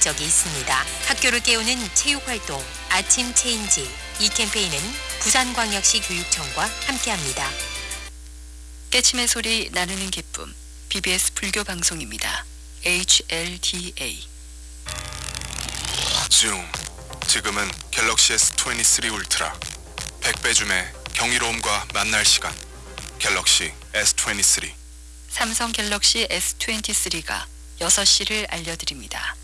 목적이 있습니다. 학교를 깨우는 체육활동 아침 체인지 이 캠페인은 부산광역시 교육청과 함께합니다. 깨침의 소리 나누는 기쁨 BBS 불교 방송입니다. HLDA 줌. 지금은 갤럭시 S23 울트라. 100배 줌의 경이로움과 만날 시간. 갤럭시 S23. 삼성 갤럭시 S23가 6시를 알려드립니다.